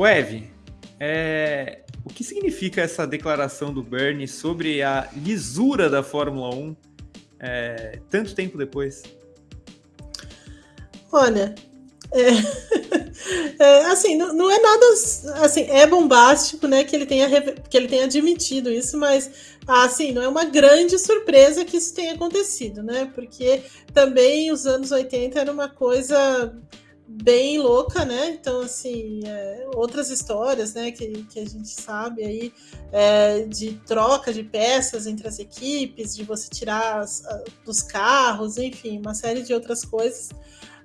O Ev, é... o que significa essa declaração do Bernie sobre a lisura da Fórmula 1 é... tanto tempo depois? Olha, é, é, assim, não, não, é nada assim, é bombástico, né, que ele tenha que ele tenha admitido isso, mas assim, não é uma grande surpresa que isso tenha acontecido, né? Porque também os anos 80 era uma coisa bem louca, né? Então, assim, é, outras histórias, né, que, que a gente sabe aí é, de troca de peças entre as equipes, de você tirar as, a, dos carros, enfim, uma série de outras coisas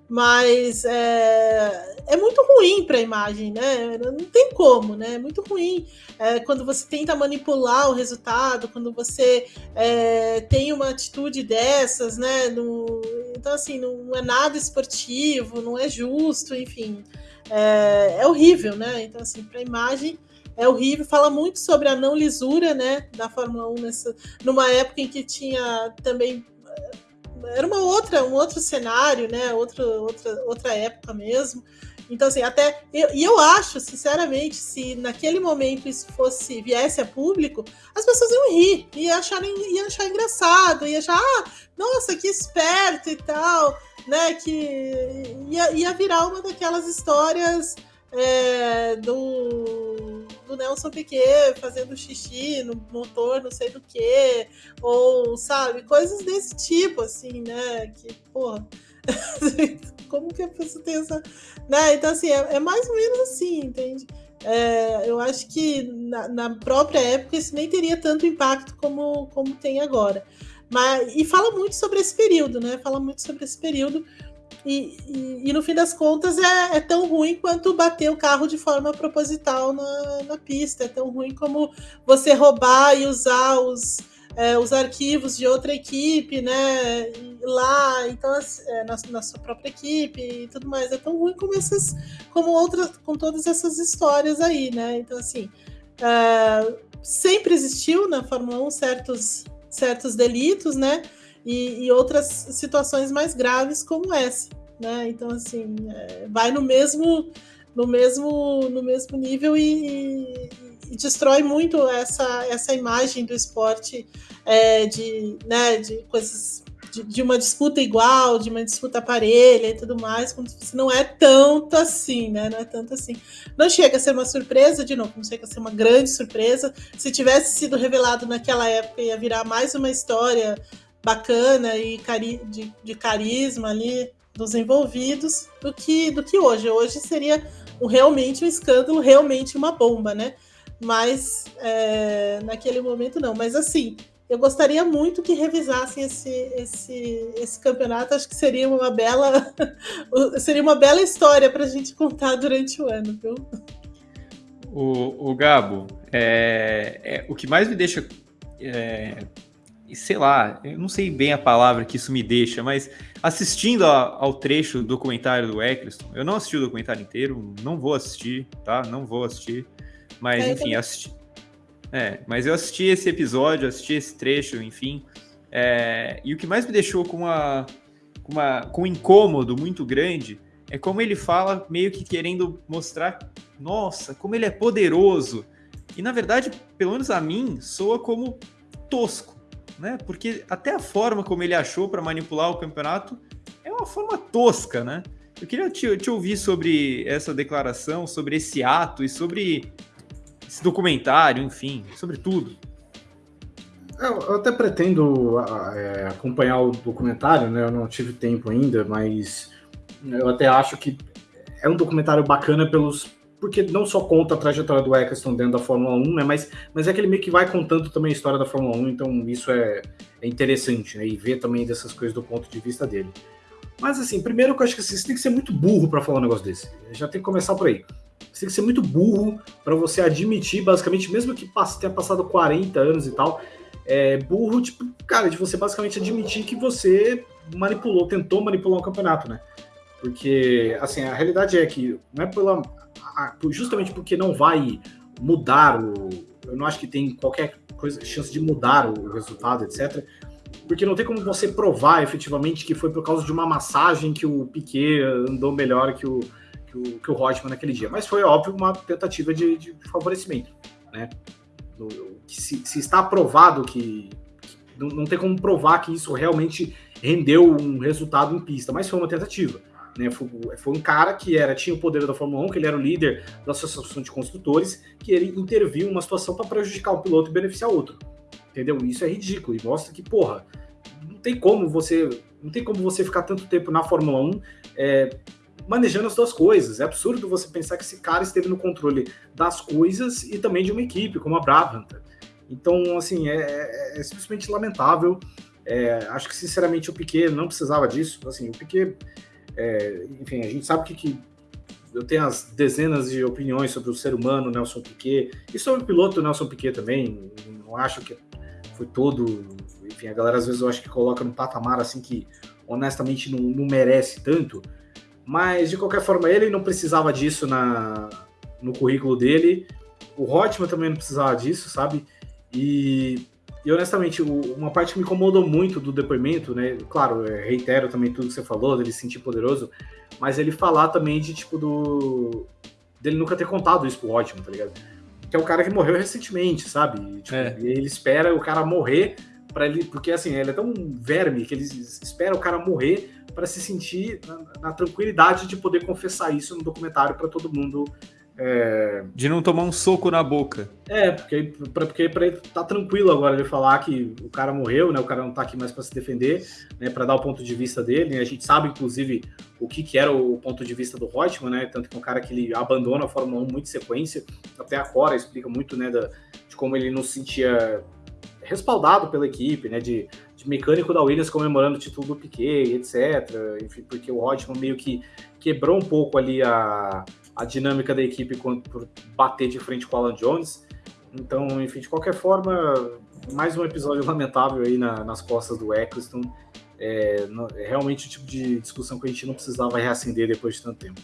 mas é, é muito ruim para a imagem, né? Não tem como, né? É muito ruim é, quando você tenta manipular o resultado, quando você é, tem uma atitude dessas, né? No, então, assim, não é nada esportivo, não é justo, enfim. É, é horrível, né? Então, assim, para a imagem é horrível. Fala muito sobre a não lisura, né? Da Fórmula 1 nessa, numa época em que tinha também era uma outra, um outro cenário, né? Outra, outra, outra época mesmo. Então, assim, até. E eu acho, sinceramente, se naquele momento isso fosse, viesse a público, as pessoas iam rir, iam achar, iam achar engraçado, iam achar, ah, nossa, que esperto e tal, né? Que ia, ia virar uma daquelas histórias é, do, do Nelson Piquet fazendo xixi no motor, não sei do que, ou sabe, coisas desse tipo, assim, né? Que, porra, como que a pessoa tem essa. Né? Então, assim, é, é mais ou menos assim, entende? É, eu acho que na, na, própria época isso nem teria tanto impacto como, como tem agora. Mas, e fala muito sobre esse período, né? Fala muito sobre esse período e, e, e, no fim das contas é, é, tão ruim quanto bater o carro de forma proposital na, na pista. É tão ruim como você roubar e usar os, é, os arquivos de outra equipe, né? Lá, então, é, na, na, sua própria equipe e tudo mais. É tão ruim como essas, como outras, com todas essas histórias aí, né? Então, assim, é, sempre existiu na Fórmula 1 certos, certos delitos, né? E, e outras situações mais graves como essa, né? Então assim é, vai no mesmo no mesmo no mesmo nível e, e destrói muito essa essa imagem do esporte é, de né de coisas de, de, uma disputa igual, de uma disputa parelha e tudo mais, não é tanto assim, né? Não é tanto assim. Não chega a ser uma surpresa, de novo, não chega a ser uma grande surpresa. Se tivesse sido revelado naquela época, ia virar mais uma história bacana e cari de, de, carisma ali dos envolvidos do que, do que hoje. Hoje seria um, realmente um escândalo, realmente uma bomba, né? Mas é, naquele momento não. Mas assim, eu gostaria muito que revisassem esse, esse, esse campeonato. Acho que seria uma bela seria uma bela história para a gente contar durante o ano, viu? O, o Gabo, é, é, o que mais me deixa é, sei lá, eu não sei bem a palavra que isso me deixa, mas assistindo a, ao trecho do documentário do Eccleston, eu não assisti o documentário inteiro, não vou assistir, tá? Não vou assistir, mas é, enfim, assisti. É, mas eu assisti esse episódio, assisti esse trecho, enfim, é, e o que mais me deixou com uma, com uma com um incômodo muito grande é como ele fala, meio que querendo mostrar, nossa, como ele é poderoso. E na verdade, pelo menos a mim, soa como tosco né? Porque até a forma como ele achou para manipular o campeonato é uma forma tosca, né? Eu queria te, te, ouvir sobre essa declaração, sobre esse ato e sobre esse documentário, enfim, sobre tudo. Eu, até pretendo é, acompanhar o documentário, né? Eu não tive tempo ainda, mas eu até acho que é um documentário bacana pelos porque não só conta a trajetória do Eccleston dentro da Fórmula 1, né, mas, mas é aquele meio que vai contando também a história da Fórmula 1, então isso é, é interessante, né, e ver também dessas coisas do ponto de vista dele. Mas assim, primeiro que eu acho que assim, você tem que ser muito burro para falar um negócio desse. Já tem que começar por aí. Você tem que ser muito burro para você admitir, basicamente, mesmo que tenha passado 40 anos e tal, é burro, tipo, cara, de você basicamente admitir que você manipulou, tentou manipular um campeonato, né? Porque, assim, a realidade é que não é pela justamente porque não vai mudar o. Eu não acho que tem qualquer coisa, chance de mudar o resultado, etc. Porque não tem como você provar efetivamente que foi por causa de uma massagem que o Piquet andou melhor que o, que o, que o Rodman naquele dia. Mas foi, óbvio, uma tentativa de, de favorecimento. Né? Que se, se, está provado que, que não, não, tem como provar que isso realmente rendeu um resultado em pista, mas foi uma tentativa. Né? Foi, foi, um cara que era tinha o poder da Fórmula 1, que ele era o líder da Associação de Construtores, que ele interviu em uma situação para prejudicar o piloto e beneficiar outro. Entendeu? Isso é ridículo e mostra que, porra, não tem como você não tem como você ficar tanto tempo na Fórmula 1 é, manejando as duas coisas. É absurdo você pensar que esse cara esteve no controle das coisas e também de uma equipe, como a Brabham. Então, assim, é, é, é simplesmente lamentável. É, acho que, sinceramente, o Piquet não precisava disso. Assim, o Piquet, é, enfim, a gente sabe que, que, eu tenho as dezenas de opiniões sobre o ser humano Nelson Piquet e sobre o piloto Nelson Piquet também. Não acho que foi todo. Enfim, a galera às vezes eu acho que coloca no patamar assim que honestamente não, não merece tanto. Mas de qualquer forma, ele não precisava disso na, no currículo dele. O Hotman também não precisava disso, sabe? E, e honestamente, uma parte que me incomodou muito do depoimento, né? Claro, reitero também tudo que você falou, dele se sentir poderoso, mas ele falar também de tipo do. dele nunca ter contado isso pro Hotman, tá ligado? Que é um cara que morreu recentemente, sabe? E, tipo, é. e ele espera o cara morrer para ele, porque assim, ele é tão verme que ele espera o cara morrer para se sentir na, na, tranquilidade de poder confessar isso no documentário para todo mundo. É... De não tomar um soco na boca. É, porque para porque pra ele tá tranquilo agora de falar que o cara morreu, né? O cara não tá aqui mais para se defender, né? Para dar o ponto de vista dele. Né? A gente sabe, inclusive, o que, que era o ponto de vista do Rotman, né? Tanto que é um cara que ele abandona a Fórmula 1 muito em sequência. Até a Cora explica muito, né? Da, de como ele não se sentia respaldado pela equipe, né? De, de, mecânico da Williams comemorando o título do Piquet, etc. Enfim, porque o Rodman meio que quebrou um pouco ali a, a dinâmica da equipe por bater de frente com o Alan Jones. Então, enfim, de qualquer forma, mais um episódio lamentável aí na, nas costas do Eccleston. É, é realmente o tipo de discussão que a gente não precisava reacender depois de tanto tempo.